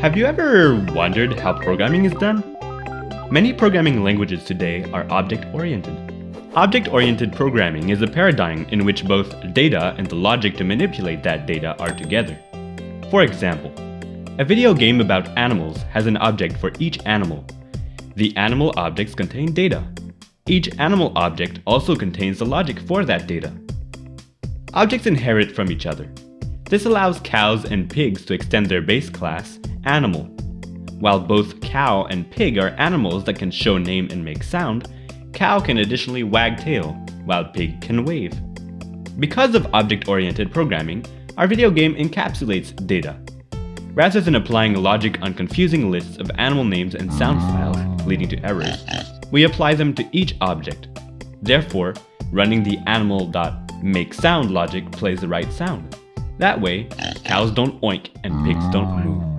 Have you ever wondered how programming is done? Many programming languages today are object-oriented. Object-oriented programming is a paradigm in which both data and the logic to manipulate that data are together. For example, a video game about animals has an object for each animal. The animal objects contain data. Each animal object also contains the logic for that data. Objects inherit from each other. This allows cows and pigs to extend their base class, animal. While both cow and pig are animals that can show name and make sound, cow can additionally wag tail, while pig can wave. Because of object-oriented programming, our video game encapsulates data. Rather than applying logic on confusing lists of animal names and sound files, leading to errors, we apply them to each object. Therefore, running the animal.makeSound logic plays the right sound. That way, cows don't oink and pigs don't mm. moo.